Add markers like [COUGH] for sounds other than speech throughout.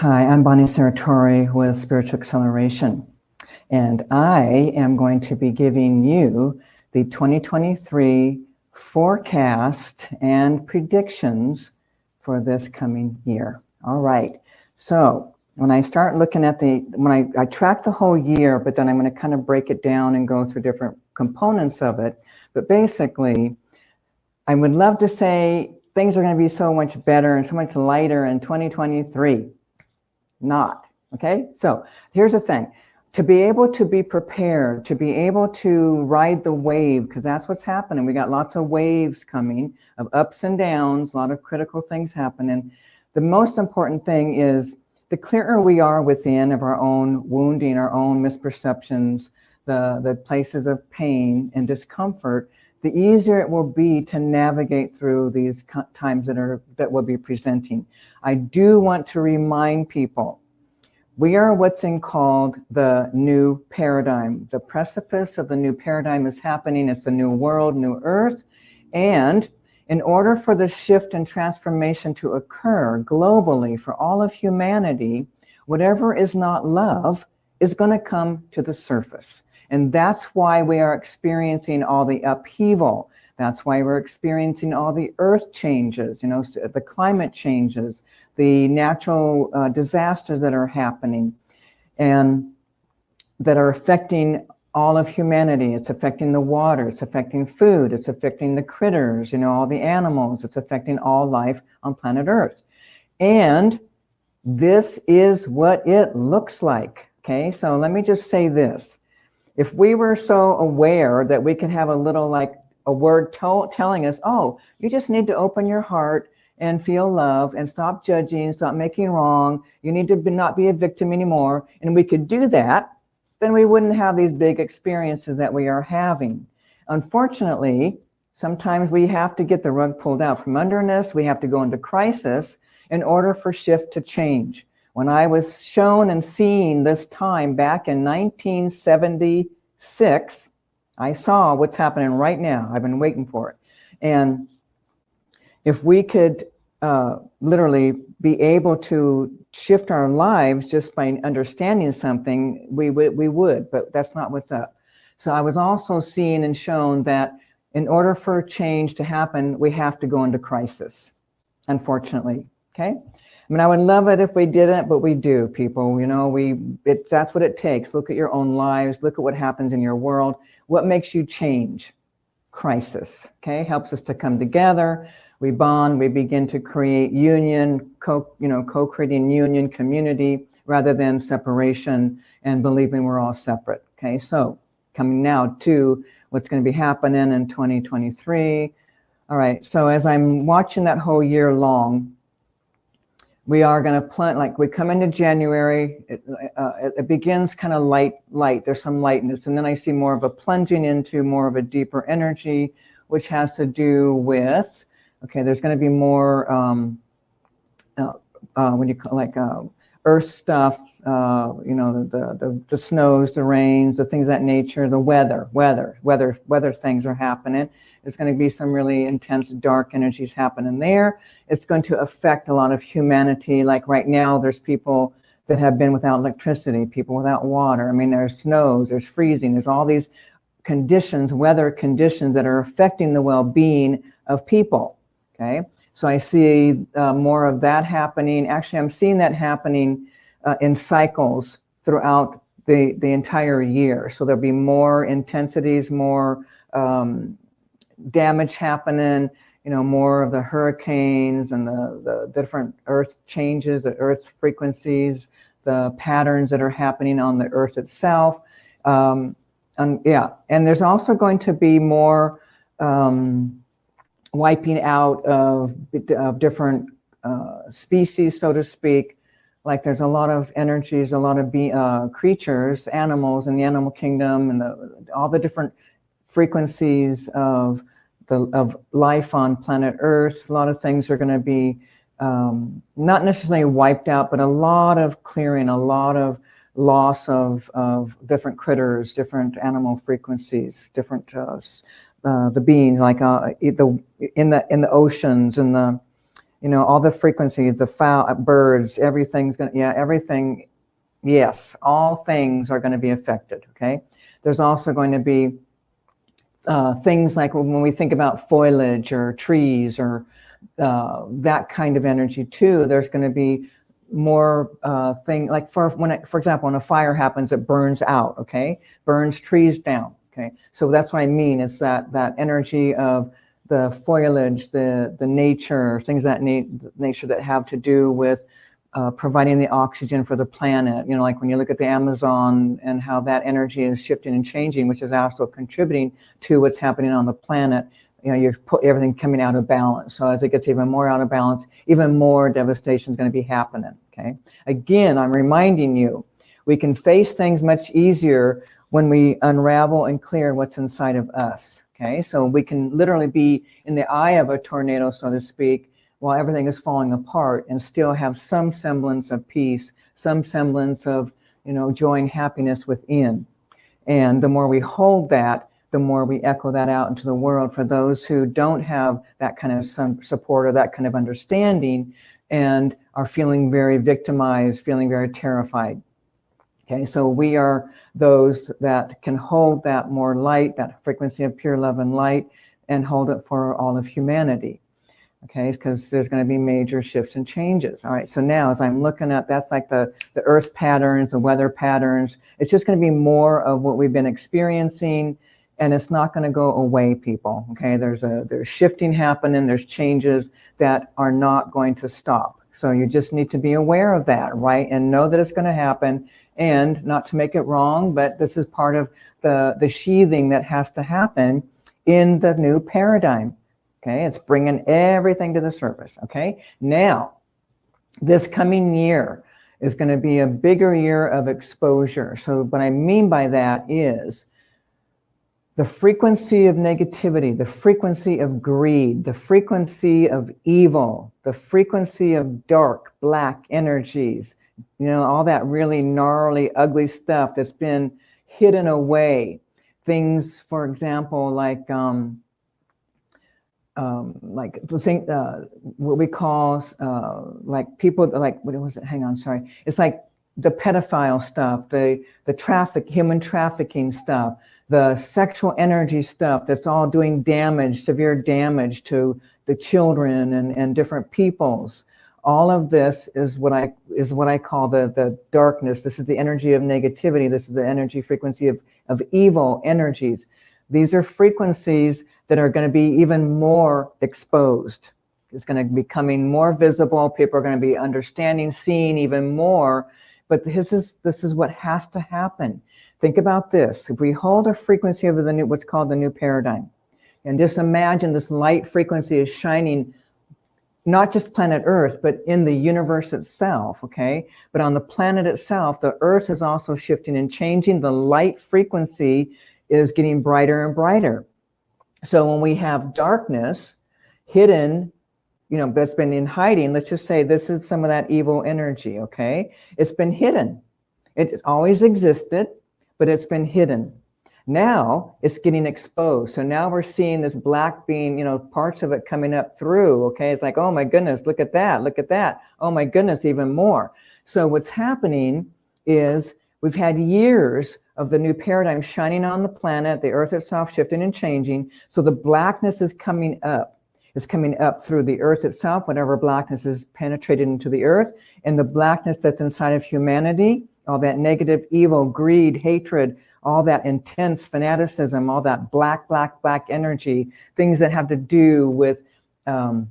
Hi, I'm Bonnie Saratori with Spiritual Acceleration, and I am going to be giving you the 2023 forecast and predictions for this coming year. All right, so when I start looking at the, when I, I track the whole year, but then I'm gonna kind of break it down and go through different components of it. But basically, I would love to say things are gonna be so much better and so much lighter in 2023 not. Okay, so here's the thing. To be able to be prepared, to be able to ride the wave, because that's what's happening. We got lots of waves coming of ups and downs, a lot of critical things happening. The most important thing is the clearer we are within of our own wounding, our own misperceptions, the, the places of pain and discomfort, the easier it will be to navigate through these times that are that we'll be presenting. I do want to remind people, we are what's in called the new paradigm. The precipice of the new paradigm is happening. It's the new world, new earth. And in order for the shift and transformation to occur globally for all of humanity, whatever is not love is going to come to the surface. And that's why we are experiencing all the upheaval. That's why we're experiencing all the earth changes, you know, the climate changes, the natural uh, disasters that are happening and that are affecting all of humanity. It's affecting the water, it's affecting food, it's affecting the critters, you know, all the animals, it's affecting all life on planet Earth. And this is what it looks like. Okay, so let me just say this. If we were so aware that we could have a little like a word telling us, oh, you just need to open your heart and feel love and stop judging, stop making wrong. You need to be, not be a victim anymore. And we could do that, then we wouldn't have these big experiences that we are having. Unfortunately, sometimes we have to get the rug pulled out from under us. We have to go into crisis in order for shift to change. When I was shown and seen this time back in 1976, I saw what's happening right now. I've been waiting for it. And if we could uh, literally be able to shift our lives just by understanding something, we would, we would, but that's not what's up. So I was also seen and shown that in order for change to happen, we have to go into crisis, unfortunately, okay? I mean, I would love it if we didn't, but we do, people. You know, we it, that's what it takes. Look at your own lives. Look at what happens in your world. What makes you change? Crisis, okay? Helps us to come together. We bond. We begin to create union, co, you know, co-creating union, community, rather than separation and believing we're all separate, okay? So coming now to what's going to be happening in 2023. All right, so as I'm watching that whole year long, we are going to plant like we come into January it, uh, it begins kind of light light there's some lightness and then I see more of a plunging into more of a deeper energy which has to do with okay there's going to be more um, uh, uh, when you call like uh, earth stuff uh, you know the, the the snows the rains the things that nature the weather weather weather weather things are happening there's going to be some really intense dark energies happening there. It's going to affect a lot of humanity. Like right now, there's people that have been without electricity, people without water. I mean, there's snows, there's freezing, there's all these conditions, weather conditions that are affecting the well-being of people, okay? So I see uh, more of that happening. Actually, I'm seeing that happening uh, in cycles throughout the, the entire year. So there'll be more intensities, more um, damage happening, you know, more of the hurricanes and the, the different earth changes, the earth frequencies, the patterns that are happening on the earth itself. Um, and yeah, and there's also going to be more um, wiping out of, of different uh, species, so to speak. Like there's a lot of energies, a lot of be, uh, creatures, animals in the animal kingdom and the, all the different frequencies of the of life on planet Earth. A lot of things are going to be um, not necessarily wiped out, but a lot of clearing, a lot of loss of, of different critters, different animal frequencies, different uh, uh, the beings like uh, the in the in the oceans and the you know, all the frequencies, the fowl birds, everything's gonna, yeah, everything, yes, all things are gonna be affected, okay? There's also going to be uh, things like when we think about foliage or trees or uh, that kind of energy too, there's going to be more uh, thing like for when it, for example, when a fire happens, it burns out, okay? Burns trees down, okay? So that's what I mean. It's that that energy of the foliage, the the nature, things that na nature that have to do with uh, providing the oxygen for the planet. You know, like when you look at the Amazon and how that energy is shifting and changing, which is also contributing to what's happening on the planet. You know, you're put everything coming out of balance. So as it gets even more out of balance, even more devastation is going to be happening. Okay. Again, I'm reminding you, we can face things much easier when we unravel and clear what's inside of us. Okay. So we can literally be in the eye of a tornado, so to speak, while everything is falling apart and still have some semblance of peace, some semblance of, you know, joy and happiness within. And the more we hold that, the more we echo that out into the world for those who don't have that kind of support or that kind of understanding and are feeling very victimized, feeling very terrified. Okay, so we are those that can hold that more light, that frequency of pure love and light, and hold it for all of humanity okay because there's going to be major shifts and changes. All right so now as i'm looking at that's like the the earth patterns the weather patterns. It's just going to be more of what we've been experiencing and it's not going to go away people okay? There's a there's shifting happening there's changes that are not going to stop. So you just need to be aware of that right? And know that it's going to happen. And not to make it wrong but this is part of the the sheathing that has to happen in the new paradigm Okay, it's bringing everything to the surface. Okay, now this coming year is going to be a bigger year of exposure. So what I mean by that is the frequency of negativity, the frequency of greed, the frequency of evil, the frequency of dark, black energies, you know, all that really gnarly, ugly stuff that's been hidden away. Things, for example, like um, um, like the thing, uh, what we call uh, like people like what was it? Hang on, sorry. It's like the pedophile stuff, the the traffic, human trafficking stuff, the sexual energy stuff. That's all doing damage, severe damage to the children and and different peoples. All of this is what I is what I call the the darkness. This is the energy of negativity. This is the energy frequency of of evil energies. These are frequencies that are going to be even more exposed. It's going to be becoming more visible. People are going to be understanding, seeing even more. But this is this is what has to happen. Think about this. If we hold a frequency of the new, what's called the new paradigm, and just imagine this light frequency is shining not just planet Earth, but in the universe itself, okay? But on the planet itself, the Earth is also shifting and changing. The light frequency is getting brighter and brighter. So when we have darkness hidden, you know, that's been in hiding, let's just say this is some of that evil energy, okay? It's been hidden. It's always existed, but it's been hidden. Now it's getting exposed. So now we're seeing this black being, you know, parts of it coming up through, okay? It's like, oh my goodness, look at that, look at that. Oh my goodness, even more. So what's happening is we've had years of the new paradigm shining on the planet, the earth itself shifting and changing. So the blackness is coming up. It's coming up through the earth itself, whatever blackness is penetrated into the earth, and the blackness that's inside of humanity, all that negative, evil, greed, hatred, all that intense fanaticism, all that black, black, black energy, things that have to do with um,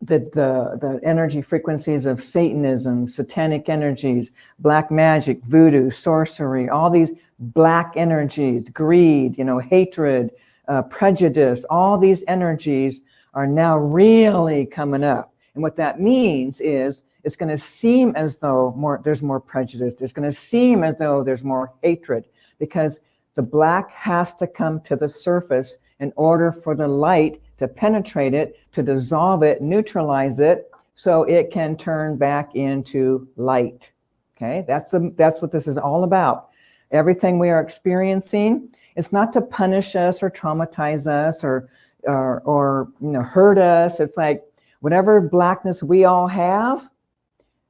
the, the, the energy frequencies of Satanism, satanic energies, black magic, voodoo, sorcery, all these black energies, greed, you know, hatred, uh, prejudice, all these energies are now really coming up. And what that means is it's going to seem as though more there's more prejudice. It's going to seem as though there's more hatred because the black has to come to the surface in order for the light to penetrate it, to dissolve it, neutralize it, so it can turn back into light. Okay, that's, the, that's what this is all about. Everything we are experiencing, it's not to punish us or traumatize us or, or, or you know, hurt us. It's like Whatever blackness we all have,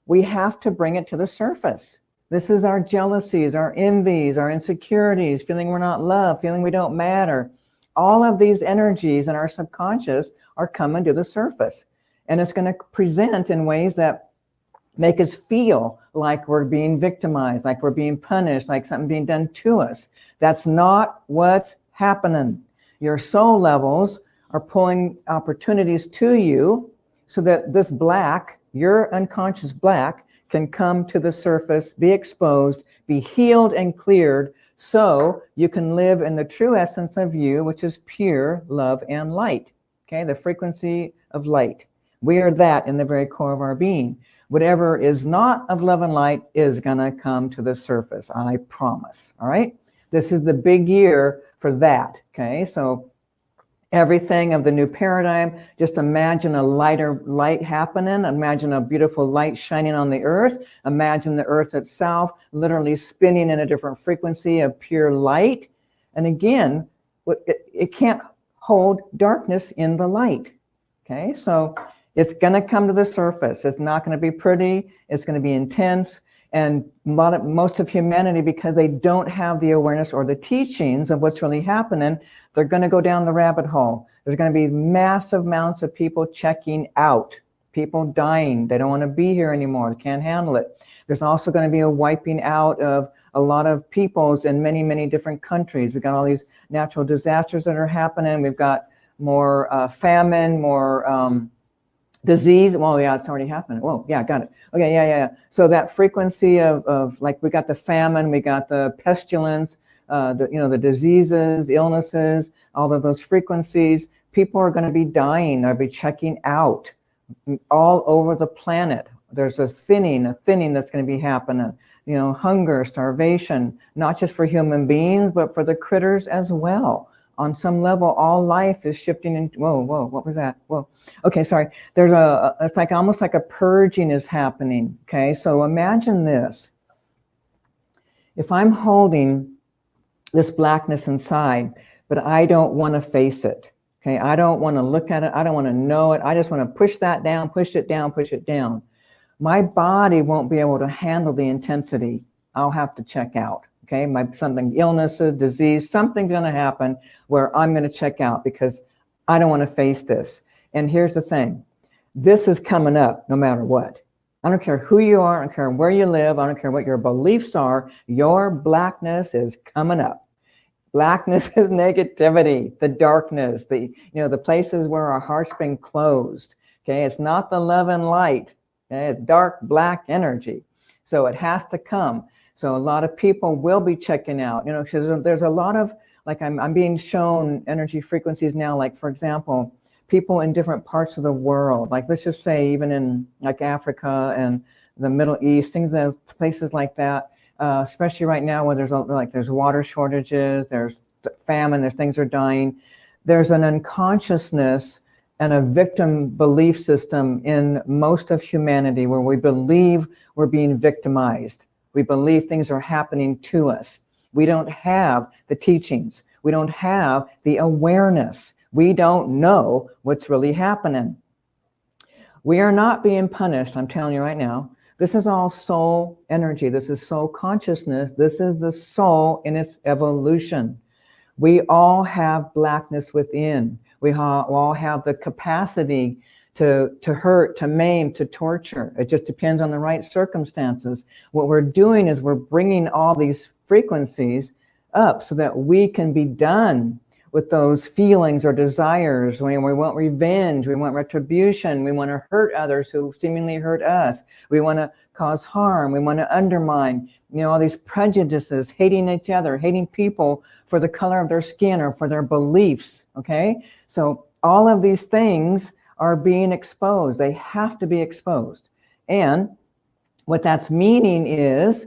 we have to bring it to the surface. This is our jealousies, our envies, our insecurities, feeling we're not loved, feeling we don't matter. All of these energies in our subconscious are coming to the surface. And it's going to present in ways that make us feel like we're being victimized, like we're being punished, like something being done to us. That's not what's happening. Your soul levels are pulling opportunities to you so that this black, your unconscious black, can come to the surface, be exposed, be healed and cleared, so you can live in the true essence of you, which is pure love and light. Okay, the frequency of light. We are that in the very core of our being. Whatever is not of love and light is gonna come to the surface, I promise, all right? This is the big year for that, okay? So everything of the new paradigm. Just imagine a lighter light happening. Imagine a beautiful light shining on the earth. Imagine the earth itself literally spinning in a different frequency of pure light. And again, it, it can't hold darkness in the light. Okay, so it's going to come to the surface. It's not going to be pretty. It's going to be intense. And most of humanity, because they don't have the awareness or the teachings of what's really happening, they're going to go down the rabbit hole. There's going to be massive amounts of people checking out, people dying. They don't want to be here anymore. They can't handle it. There's also going to be a wiping out of a lot of peoples in many, many different countries. We've got all these natural disasters that are happening. We've got more uh, famine, more um, disease. Well, yeah, it's already happening. Whoa, yeah, got it. Okay, yeah, yeah, yeah. So that frequency of, of like, we got the famine, we got the pestilence, uh, the, you know, the diseases, illnesses, all of those frequencies, people are going to be dying. They'll be checking out all over the planet. There's a thinning, a thinning that's going to be happening. You know, hunger, starvation, not just for human beings, but for the critters as well. On some level, all life is shifting into, whoa, whoa, what was that? Whoa. Okay, sorry. There's a, it's like almost like a purging is happening. Okay, so imagine this. If I'm holding this blackness inside, but I don't want to face it. Okay, I don't want to look at it. I don't want to know it. I just want to push that down, push it down, push it down. My body won't be able to handle the intensity. I'll have to check out. Okay, my something illnesses, disease, something's going to happen where I'm going to check out because I don't want to face this. And here's the thing, this is coming up no matter what. I don't care who you are, I don't care where you live, I don't care what your beliefs are, your blackness is coming up. Blackness [LAUGHS] is negativity, the darkness, the you know the places where our heart's been closed. Okay, it's not the love and light. Okay? It's dark black energy. So it has to come. So a lot of people will be checking out, you know, because there's a lot of, like I'm, I'm being shown energy frequencies now, like for example, people in different parts of the world, like let's just say even in like Africa and the Middle East, things that places like that, uh, especially right now where there's a, like there's water shortages, there's famine, there's things are dying. There's an unconsciousness and a victim belief system in most of humanity where we believe we're being victimized. We believe things are happening to us. We don't have the teachings. We don't have the awareness. We don't know what's really happening. We are not being punished, I'm telling you right now. This is all soul energy. This is soul consciousness. This is the soul in its evolution. We all have blackness within. We all have the capacity to, to hurt, to maim, to torture. It just depends on the right circumstances. What we're doing is we're bringing all these frequencies up so that we can be done with those feelings or desires. We, we want revenge, we want retribution, we want to hurt others who seemingly hurt us. We want to cause harm, we want to undermine, you know, all these prejudices, hating each other, hating people for the color of their skin or for their beliefs, okay? So all of these things are being exposed. They have to be exposed. And what that's meaning is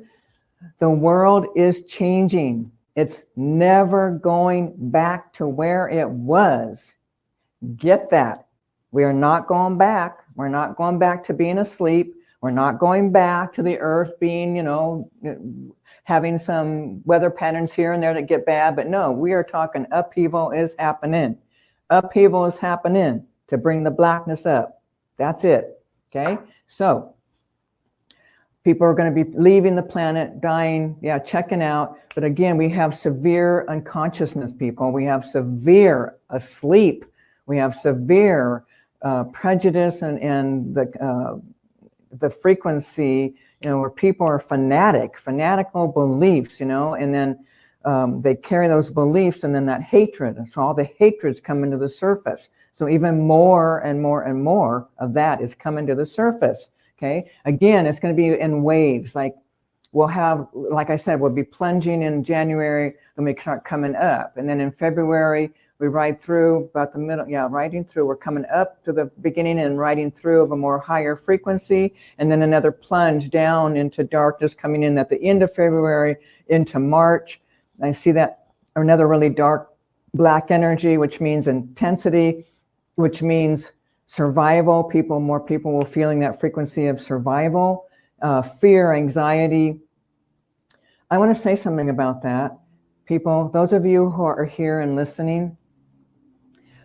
the world is changing. It's never going back to where it was. Get that. We are not going back. We're not going back to being asleep. We're not going back to the earth being, you know, having some weather patterns here and there that get bad. But no, we are talking upheaval is happening. Upheaval is happening to bring the blackness up. That's it. Okay. So people are going to be leaving the planet, dying, yeah, checking out. But again, we have severe unconsciousness people. We have severe asleep. We have severe uh, prejudice and, and the, uh, the frequency, you know, where people are fanatic, fanatical beliefs, you know, and then um, they carry those beliefs and then that hatred. So all the hatreds come into the surface. So even more and more and more of that is coming to the surface. Okay. Again, it's going to be in waves. Like we'll have, like I said, we'll be plunging in January, then we start coming up. And then in February, we ride through about the middle, yeah, riding through, we're coming up to the beginning and riding through of a more higher frequency, and then another plunge down into darkness coming in at the end of February into March. I see that another really dark black energy, which means intensity, which means survival. People, more people will feeling that frequency of survival, uh, fear, anxiety. I want to say something about that. People, those of you who are here and listening,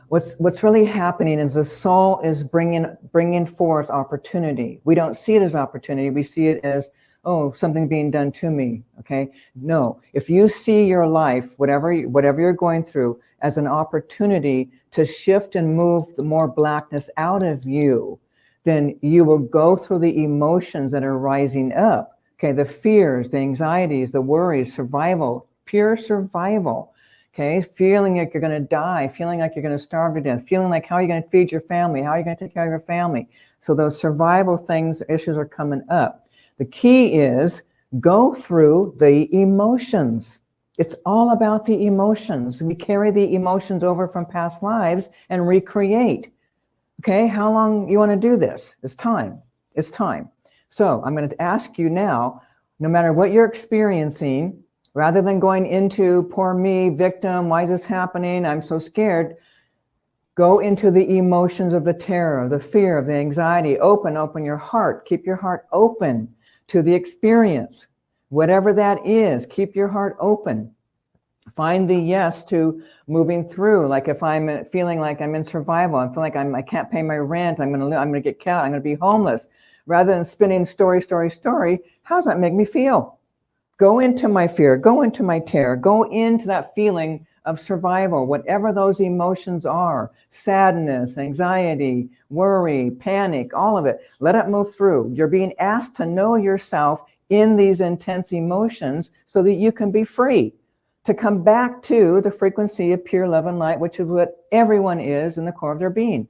what's what's really happening is the soul is bringing bringing forth opportunity. We don't see it as opportunity. We see it as oh, something being done to me, okay? No, if you see your life, whatever, whatever you're going through, as an opportunity to shift and move the more blackness out of you, then you will go through the emotions that are rising up, okay? The fears, the anxieties, the worries, survival, pure survival, okay? Feeling like you're gonna die, feeling like you're gonna starve to death, feeling like how are you gonna feed your family, how are you gonna take care of your family? So those survival things, issues are coming up. The key is go through the emotions. It's all about the emotions. We carry the emotions over from past lives and recreate. Okay, how long you want to do this? It's time. It's time. So I'm going to ask you now, no matter what you're experiencing, rather than going into poor me, victim, why is this happening? I'm so scared. Go into the emotions of the terror, the fear, of the anxiety. Open, open your heart. Keep your heart open to the experience, whatever that is, keep your heart open. Find the yes to moving through. Like if I'm feeling like I'm in survival, I feel like I'm, I can't pay my rent, I'm gonna, I'm gonna get killed, I'm gonna be homeless. Rather than spinning story, story, story, how does that make me feel? Go into my fear, go into my terror, go into that feeling of survival, whatever those emotions are, sadness, anxiety, worry, panic, all of it, let it move through. You're being asked to know yourself in these intense emotions so that you can be free to come back to the frequency of pure love and light, which is what everyone is in the core of their being.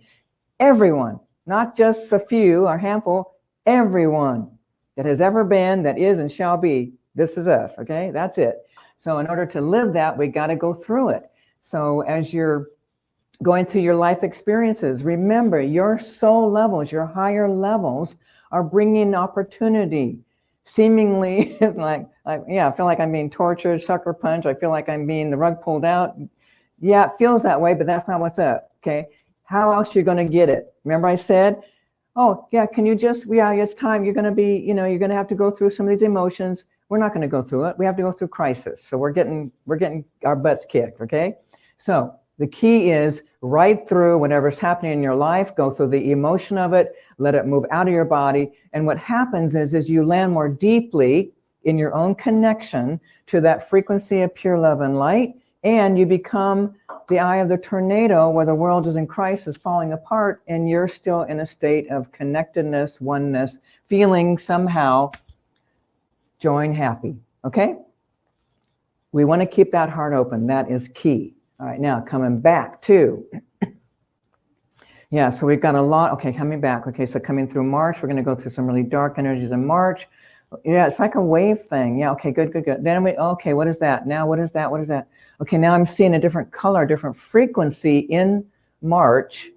Everyone, not just a few or handful, everyone that has ever been, that is and shall be. This is us, okay? That's it. So in order to live that, we got to go through it. So as you're going through your life experiences, remember your soul levels, your higher levels are bringing opportunity. Seemingly [LAUGHS] like, like, yeah, I feel like I'm being tortured, sucker punch. I feel like I'm being the rug pulled out. Yeah, it feels that way, but that's not what's up. Okay. How else you're going to get it? Remember I said, oh yeah, can you just, yeah, it's time. You're going to be, you know, you're going to have to go through some of these emotions we're not going to go through it. We have to go through crisis. So we're getting we're getting our butts kicked. Okay. So the key is right through whatever's happening in your life, go through the emotion of it, let it move out of your body. And what happens is, is you land more deeply in your own connection to that frequency of pure love and light. And you become the eye of the tornado where the world is in crisis, falling apart, and you're still in a state of connectedness, oneness, feeling somehow join happy, okay? We want to keep that heart open. That is key. All right, now coming back to, yeah, so we've got a lot, okay, coming back. Okay, so coming through March, we're going to go through some really dark energies in March. Yeah, it's like a wave thing. Yeah, okay, good, good, good. Then we, okay, what is that? Now what is that? What is that? Okay, now I'm seeing a different color, different frequency in March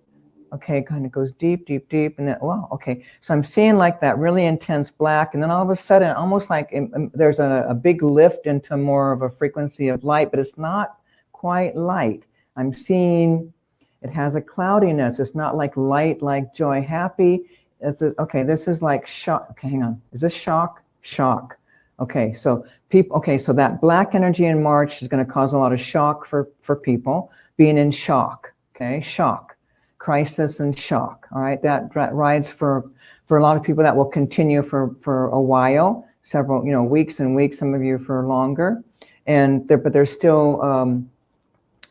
okay, kind of goes deep, deep, deep, and then, wow, okay. So I'm seeing like that really intense black, and then all of a sudden, almost like um, um, there's a, a big lift into more of a frequency of light, but it's not quite light. I'm seeing it has a cloudiness. It's not like light, like joy, happy. It's a, okay, this is like shock. Okay, hang on. Is this shock? Shock. Okay, so people, okay, so that black energy in March is going to cause a lot of shock for, for people being in shock. Okay, shock crisis and shock. All right, that, that rides for for a lot of people that will continue for for a while, several you know weeks and weeks. Some of you for longer, and there, but there's still um,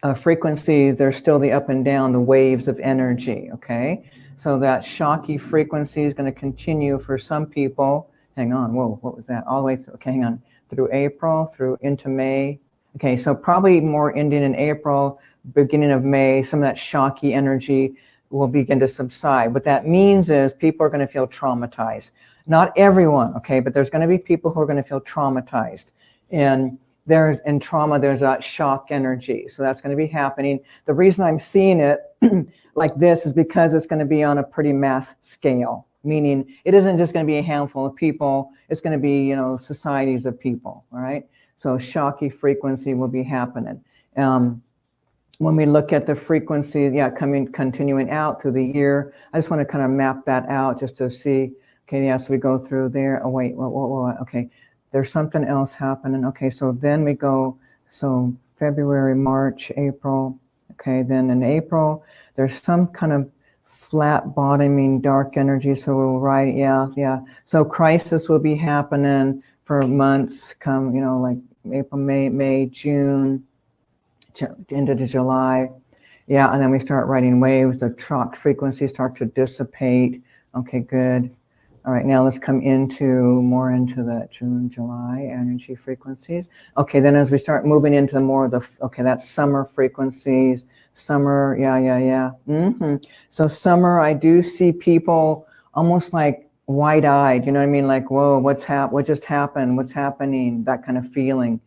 uh, frequencies. There's still the up and down, the waves of energy. Okay, so that shocky frequency is going to continue for some people. Hang on, whoa, what was that? All the way through. Okay, hang on, through April, through into May. Okay, so probably more ending in April, beginning of May, some of that shocky energy will begin to subside. What that means is people are going to feel traumatized. Not everyone, okay, but there's going to be people who are going to feel traumatized. And there's in trauma, there's that shock energy. So that's going to be happening. The reason I'm seeing it [CLEARS THROAT] like this is because it's going to be on a pretty mass scale, meaning it isn't just going to be a handful of people. It's going to be, you know, societies of people. All right. So shocky frequency will be happening. Um, when we look at the frequency, yeah, coming, continuing out through the year, I just want to kind of map that out just to see, okay, yeah, so we go through there. Oh, wait, what, what, what, okay, there's something else happening. Okay, so then we go, so February, March, April, okay, then in April, there's some kind of flat bottoming dark energy. So we'll write, yeah, yeah. So crisis will be happening for months come, you know, like April, May, May, June, into the July. Yeah, and then we start writing waves, the shock frequencies start to dissipate. Okay, good. All right, now let's come into more into the June, July energy frequencies. Okay, then as we start moving into more of the, okay, that's summer frequencies, summer, yeah, yeah, yeah. Mm -hmm. So summer, I do see people almost like wide-eyed, you know what I mean? Like, whoa, what's hap what just happened? What's happening? That kind of feeling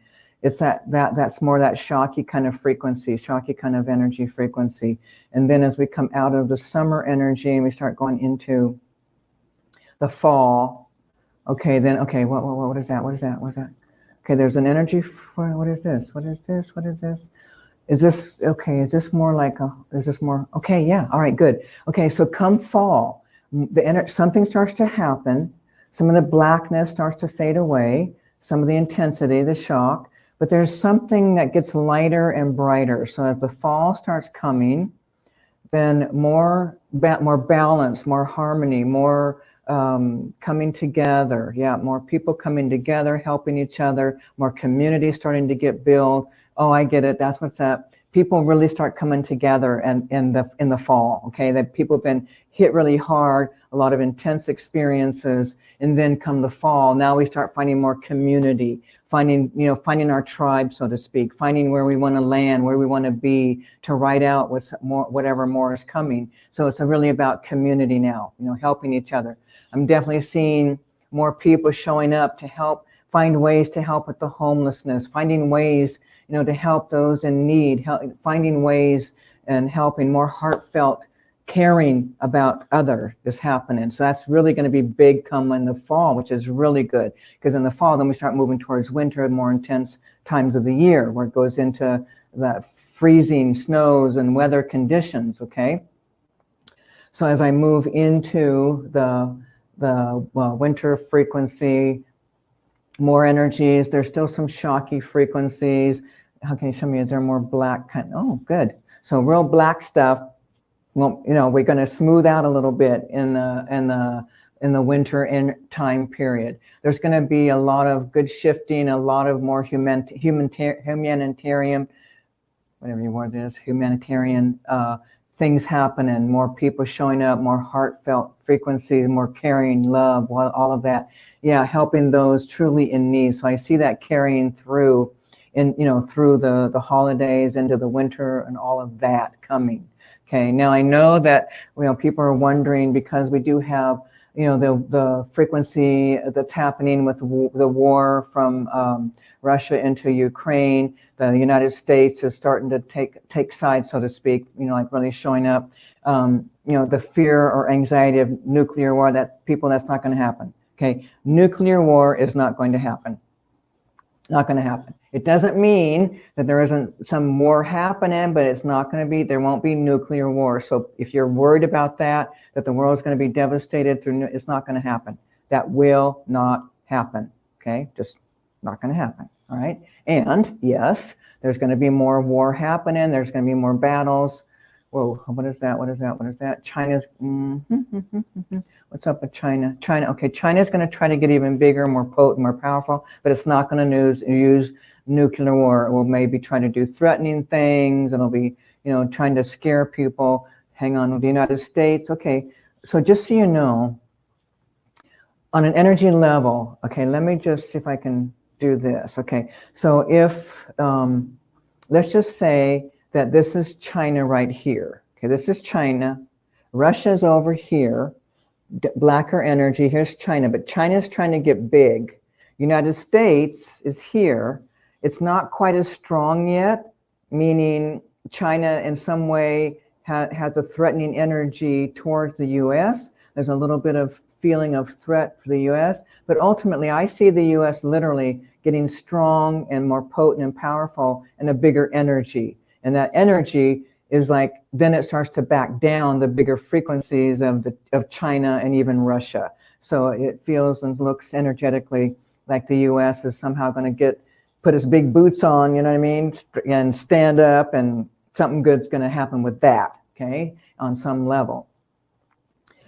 it's that that that's more that shocky kind of frequency shocky kind of energy frequency and then as we come out of the summer energy and we start going into the fall. Okay then okay what what, what is that? What is that? What is that? Okay there's an energy for what is this? What is this? What is this? Is this okay is this more like a is this more okay yeah all right good. Okay so come fall the energy something starts to happen. Some of the blackness starts to fade away. Some of the intensity the shock. But there's something that gets lighter and brighter. So as the fall starts coming, then more, more balance, more harmony, more um, coming together. Yeah, more people coming together, helping each other, more community starting to get built. Oh, I get it. That's what's up. People really start coming together and in the in the fall. Okay, that people have been hit really hard, a lot of intense experiences, and then come the fall. Now we start finding more community, finding, you know, finding our tribe, so to speak, finding where we want to land, where we want to be to write out what's more, whatever more is coming. So it's really about community now, you know, helping each other. I'm definitely seeing more people showing up to help find ways to help with the homelessness, finding ways, you know, to help those in need, help, finding ways and helping more heartfelt caring about other is happening. So that's really going to be big come in the fall, which is really good. Because in the fall, then we start moving towards winter and more intense times of the year where it goes into the freezing snows and weather conditions, okay? So as I move into the, the well, winter frequency, more energies, there's still some shocky frequencies. How can you show me, is there more black kind? Oh, good. So real black stuff, well, you know, we're going to smooth out a little bit in the in the in the winter in time period. There's going to be a lot of good shifting, a lot of more human, humanitarian, whatever your word is, humanitarian uh, things happening, more people showing up, more heartfelt frequencies, more caring, love, all of that. Yeah, helping those truly in need. So I see that carrying through in, you know, through the, the holidays into the winter and all of that coming. Okay, now I know that you know people are wondering because we do have you know the the frequency that's happening with the war from um, Russia into Ukraine. The United States is starting to take take sides, so to speak. You know, like really showing up. Um, you know, the fear or anxiety of nuclear war. That people, that's not going to happen. Okay, nuclear war is not going to happen. Not going to happen. It doesn't mean that there isn't some war happening, but it's not going to be, there won't be nuclear war. So if you're worried about that, that the world is going to be devastated through, it's not going to happen. That will not happen. Okay, just not going to happen. All right. And yes, there's going to be more war happening. There's going to be more battles. whoa, what is that? What is that? What is that? China's, mm -hmm, [LAUGHS] what's up with China? China, okay, China's going to try to get even bigger, more potent, more powerful, but it's not going to use, use nuclear war. It will maybe try to do threatening things. And it'll be, you know, trying to scare people. Hang on with the United States. Okay, so just so you know, on an energy level, okay, let me just see if I can do this. Okay, so if, um, let's just say that this is China right here. Okay, this is China. Russia's over here, blacker energy. Here's China, but China's trying to get big. United States is here. It's not quite as strong yet, meaning China in some way ha has a threatening energy towards the US. There's a little bit of feeling of threat for the US, but ultimately I see the US literally getting strong and more potent and powerful and a bigger energy. And that energy is like, then it starts to back down the bigger frequencies of, the, of China and even Russia. So it feels and looks energetically like the US is somehow going to get, put his big boots on, you know what I mean? And stand up and something good's going to happen with that, okay, on some level.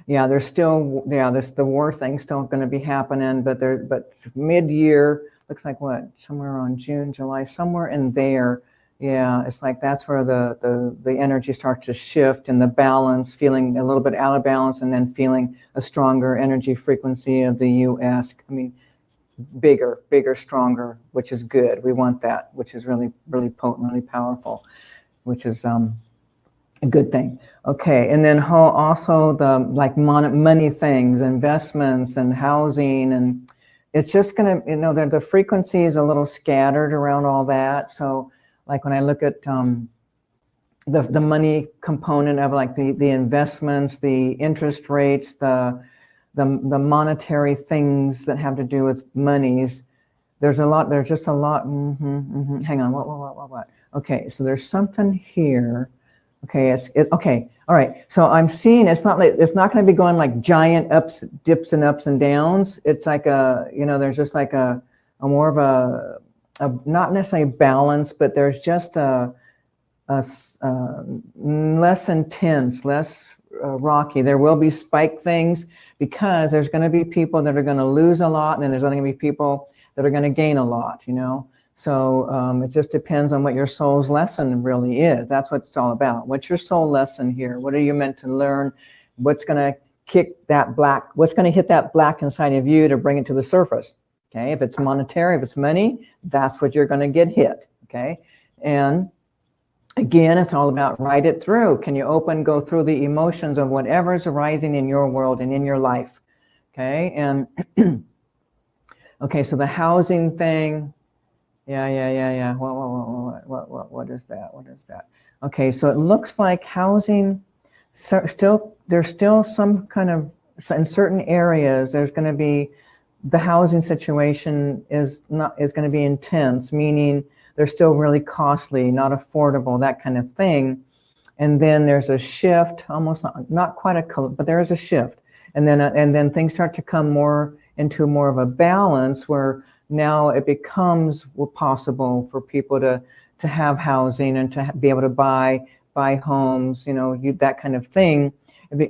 Yeah, there's still, yeah, there's the war thing still going to be happening, but there, but mid-year, looks like what, somewhere on June, July, somewhere in there, yeah, it's like that's where the, the, the energy starts to shift and the balance, feeling a little bit out of balance and then feeling a stronger energy frequency of the US. I mean, bigger, bigger, stronger, which is good. We want that, which is really, really potent, really powerful, which is um, a good thing. Okay, and then also the like money things, investments and housing and it's just gonna, you know, the, the frequency is a little scattered around all that. So like when I look at um, the, the money component of like the, the investments, the interest rates, the, the, the monetary things that have to do with monies, there's a lot, there's just a lot, mm -hmm, mm -hmm. hang on, what, what, what, what, what? Okay, so there's something here. Okay, it's, it, okay, all right. So I'm seeing it's not like, it's not gonna be going like giant ups, dips and ups and downs. It's like a, you know, there's just like a, a more of a, a, not necessarily balance, but there's just a, a uh, less intense, less uh, rocky. There will be spike things because there's going to be people that are going to lose a lot, and then there's going to be people that are going to gain a lot, you know? So um, it just depends on what your soul's lesson really is. That's what it's all about. What's your soul lesson here? What are you meant to learn? What's going to kick that black, what's going to hit that black inside of you to bring it to the surface? Okay, if it's monetary, if it's money, that's what you're going to get hit. Okay, and again, it's all about write it through. Can you open, go through the emotions of whatever's arising in your world and in your life? Okay, and [CLEARS THROAT] okay, so the housing thing, yeah, yeah, yeah, yeah. What, what, what, what, what, what is that? What is that? Okay, so it looks like housing, so still, there's still some kind of, in certain areas, there's going to be the housing situation is not is going to be intense, meaning they're still really costly, not affordable, that kind of thing. And then there's a shift, almost not, not quite a, but there is a shift. And then, and then things start to come more into more of a balance where now it becomes possible for people to, to have housing and to be able to buy, buy homes, you know, you, that kind of thing,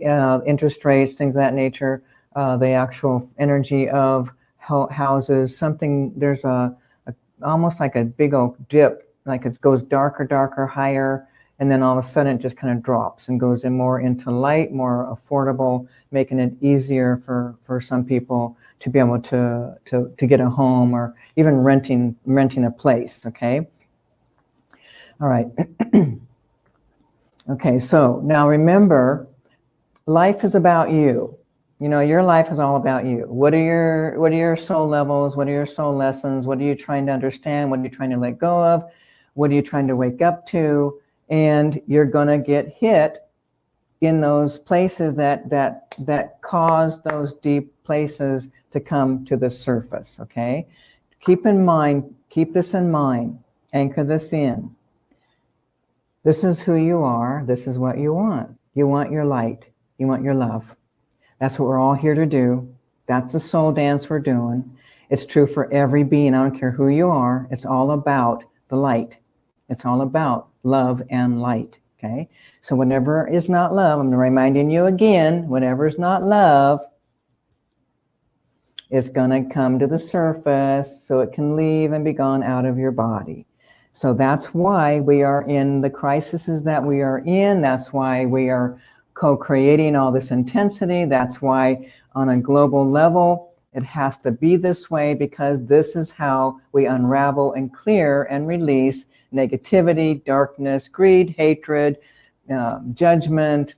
uh, interest rates, things of that nature uh, the actual energy of houses, something, there's a, almost like a big old dip, like it goes darker, darker, higher, and then all of a sudden it just kind of drops and goes in more into light, more affordable, making it easier for, for some people to be able to, to, to get a home or even renting, renting a place, okay? All right. [CLEARS THROAT] okay, so now remember, life is about you. You know, your life is all about you. What are your what are your soul levels? What are your soul lessons? What are you trying to understand? What are you trying to let go of? What are you trying to wake up to? And you're gonna get hit in those places that that that cause those deep places to come to the surface. Okay, keep in mind, keep this in mind, anchor this in. This is who you are. This is what you want. You want your light. You want your love. That's what we're all here to do. That's the soul dance we're doing. It's true for every being. I don't care who you are. It's all about the light. It's all about love and light. Okay, so whatever is not love, I'm reminding you again, whatever is not love is going to come to the surface so it can leave and be gone out of your body. So that's why we are in the crises that we are in. That's why we are co-creating all this intensity. That's why on a global level, it has to be this way because this is how we unravel and clear and release negativity, darkness, greed, hatred, uh, judgment,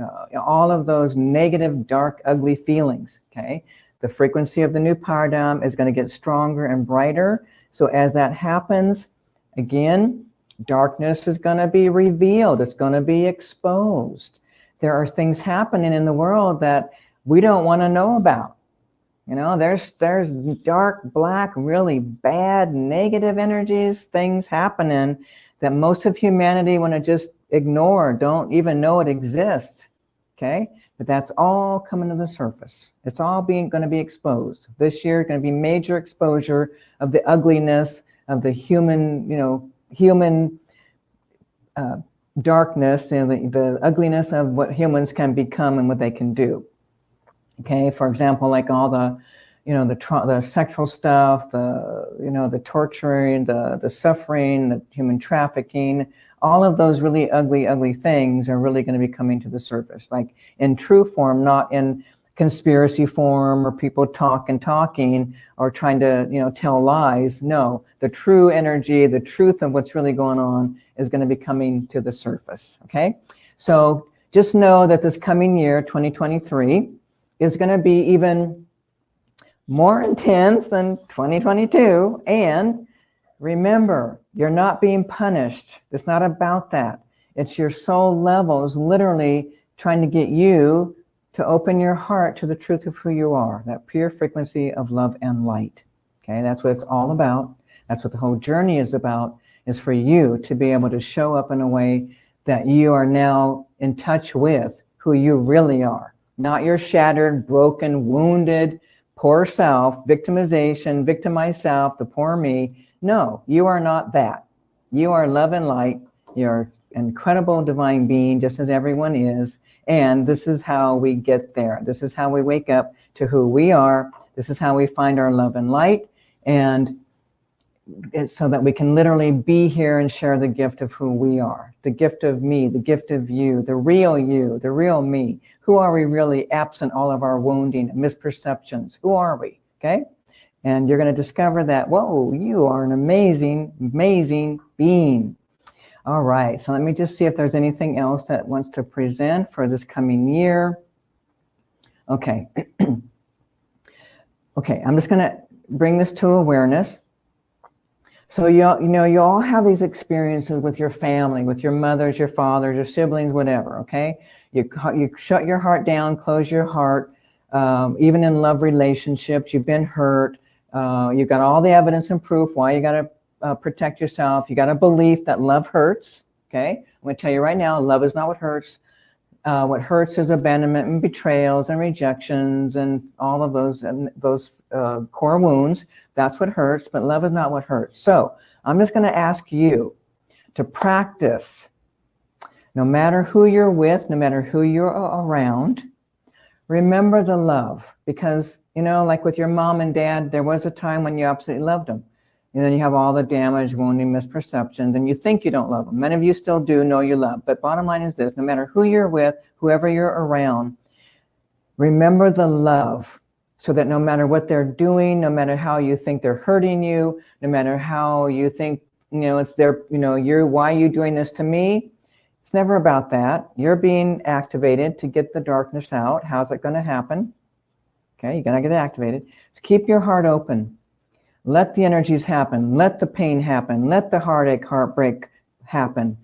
uh, all of those negative, dark, ugly feelings, okay? The frequency of the new paradigm is going to get stronger and brighter. So as that happens, again, darkness is going to be revealed. It's going to be exposed. There are things happening in the world that we don't want to know about. You know, there's there's dark, black, really bad, negative energies, things happening that most of humanity want to just ignore, don't even know it exists. Okay, but that's all coming to the surface. It's all being going to be exposed. This year going to be major exposure of the ugliness of the human, you know, human uh, darkness and the, the ugliness of what humans can become and what they can do. Okay, for example, like all the, you know, the the sexual stuff, the you know, the torturing, the the suffering, the human trafficking, all of those really ugly, ugly things are really going to be coming to the surface, like in true form, not in conspiracy form or people talking, talking or trying to, you know, tell lies. No, the true energy, the truth of what's really going on is going to be coming to the surface. Okay. So just know that this coming year, 2023, is going to be even more intense than 2022. And remember, you're not being punished. It's not about that. It's your soul levels literally trying to get you to open your heart to the truth of who you are, that pure frequency of love and light. Okay, that's what it's all about. That's what the whole journey is about, is for you to be able to show up in a way that you are now in touch with who you really are not your shattered, broken, wounded, poor self, victimization, victimize self, the poor me. No, you are not that. You are love and light. You're incredible divine being, just as everyone is. And this is how we get there. This is how we wake up to who we are. This is how we find our love and light. And so that we can literally be here and share the gift of who we are, the gift of me, the gift of you, the real you, the real me. Who are we really absent all of our wounding and misperceptions? Who are we? Okay. And you're going to discover that, whoa, you are an amazing, amazing being. All right. So let me just see if there's anything else that wants to present for this coming year. Okay. [CLEARS THROAT] okay. I'm just going to bring this to awareness. So you all, you know you all have these experiences with your family, with your mothers, your fathers, your siblings, whatever. Okay, you you shut your heart down, close your heart. Um, even in love relationships, you've been hurt. Uh, you've got all the evidence and proof why you got to uh, protect yourself. You got a belief that love hurts. Okay, I'm going to tell you right now, love is not what hurts. Uh, what hurts is abandonment and betrayals and rejections and all of those and those uh, core wounds. That's what hurts, but love is not what hurts. So I'm just going to ask you to practice, no matter who you're with, no matter who you're around, remember the love because, you know, like with your mom and dad, there was a time when you absolutely loved them. And then you have all the damage, wounding, misperceptions, and you think you don't love them. Many of you still do know you love. But bottom line is this, no matter who you're with, whoever you're around, remember the love so that no matter what they're doing, no matter how you think they're hurting you, no matter how you think, you know, it's their, you know, you're, why are you doing this to me? It's never about that. You're being activated to get the darkness out. How's it going to happen? Okay, you're going to get activated. So keep your heart open. Let the energies happen. Let the pain happen. Let the heartache, heartbreak happen.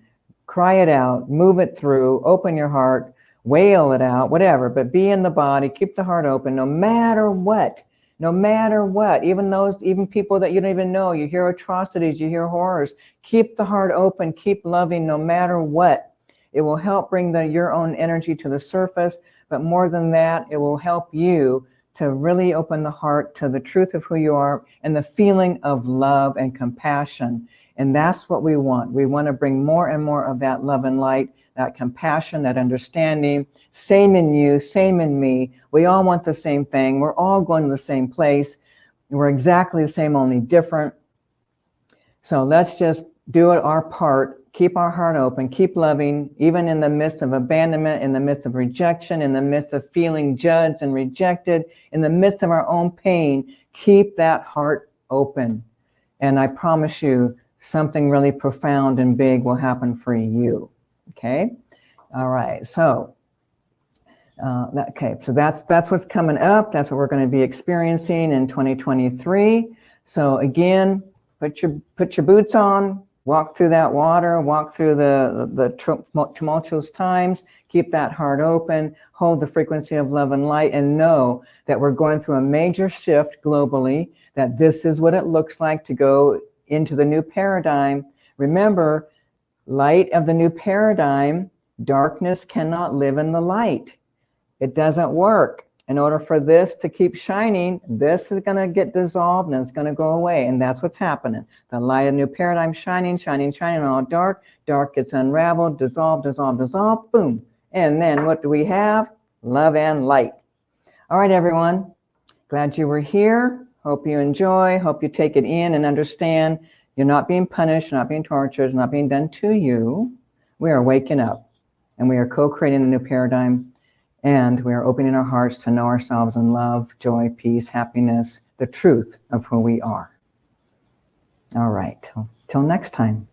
Cry it out. Move it through. Open your heart wail it out, whatever, but be in the body, keep the heart open, no matter what, no matter what, even those, even people that you don't even know, you hear atrocities, you hear horrors, keep the heart open, keep loving no matter what. It will help bring the, your own energy to the surface, but more than that, it will help you to really open the heart to the truth of who you are and the feeling of love and compassion. And that's what we want. We want to bring more and more of that love and light, that compassion, that understanding, same in you, same in me. We all want the same thing. We're all going to the same place. We're exactly the same, only different. So let's just do it our part keep our heart open, keep loving, even in the midst of abandonment, in the midst of rejection, in the midst of feeling judged and rejected, in the midst of our own pain, keep that heart open. And I promise you, something really profound and big will happen for you. Okay? All right. So, uh, okay, so that's that's what's coming up. That's what we're going to be experiencing in 2023. So again, put your put your boots on, walk through that water, walk through the, the tumultuous times, keep that heart open, hold the frequency of love and light, and know that we're going through a major shift globally, that this is what it looks like to go into the new paradigm. Remember, light of the new paradigm, darkness cannot live in the light. It doesn't work in order for this to keep shining, this is going to get dissolved and it's going to go away. And that's what's happening. The light of new paradigm shining, shining, shining, all dark. Dark gets unraveled, dissolved, dissolved, dissolved, boom. And then what do we have? Love and light. All right, everyone. Glad you were here. Hope you enjoy. Hope you take it in and understand you're not being punished, you're not being tortured, not being done to you. We are waking up and we are co-creating the new paradigm and we are opening our hearts to know ourselves in love, joy, peace, happiness, the truth of who we are. All right, till next time.